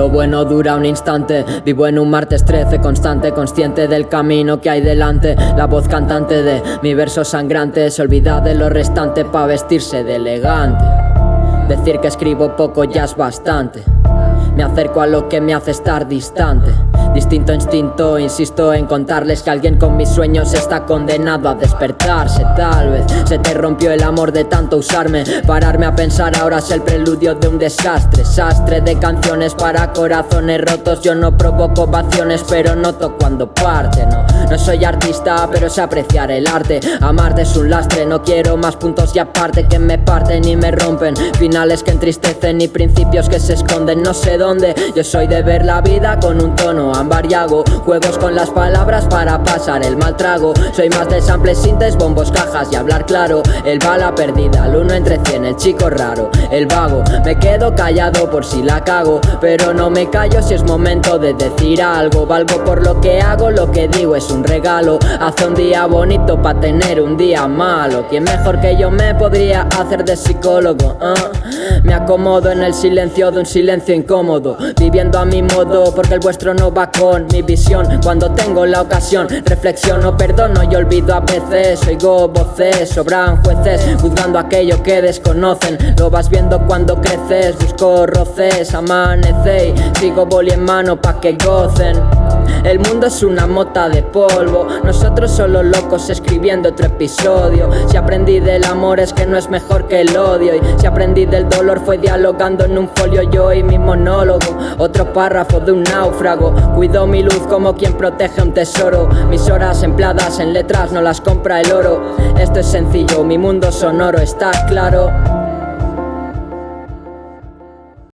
Lo bueno dura un instante, vivo en un martes 13 constante, consciente del camino que hay delante. La voz cantante de mi verso sangrante se olvida de lo restante pa' vestirse de elegante. Decir que escribo poco ya es bastante. Me acerco a lo que me hace estar distante. Distinto instinto, insisto en contarles que alguien con mis sueños está condenado a despertarse. Tal vez se te rompió el amor de tanto usarme. Pararme a pensar ahora es el preludio de un desastre. Sastre de canciones para corazones rotos. Yo no provoco ovaciones, pero noto cuando parte. No, no soy artista, pero sé apreciar el arte. Amarte es un lastre, no quiero más puntos y aparte que me parten y me rompen. Finales que entristecen y principios que se esconden. No sé dónde. Yo soy de ver la vida con un tono ambariago Juegos con las palabras para pasar el mal trago Soy más de samples, sintes, bombos, cajas y hablar claro El bala perdida, el uno entre cien, el chico raro El vago, me quedo callado por si la cago Pero no me callo si es momento de decir algo Valgo por lo que hago, lo que digo es un Hace un día bonito para tener un día malo. ¿Quién mejor que yo me podría hacer de psicólogo? Ah, me acomodo en el silencio de un silencio incómodo. Viviendo a mi modo porque el vuestro no va con mi visión. Cuando tengo la ocasión reflexiono, perdono y olvido a veces. Oigo voces, sobran jueces juzgando aquello que desconocen. Lo vas viendo cuando creces, busco roces, amanece sigo boli en mano pa' que gocen el mundo es una mota de polvo. Nosotros solo locos escribiendo otro episodio. Si aprendí del amor es que no es mejor que el odio. Y si aprendí del dolor fue dialogando en un folio yo y mi monólogo. Otro párrafo de un náufrago. Cuido mi luz como quien protege un tesoro. Mis horas empleadas en letras no las compra el oro. Esto es sencillo, mi mundo sonoro está claro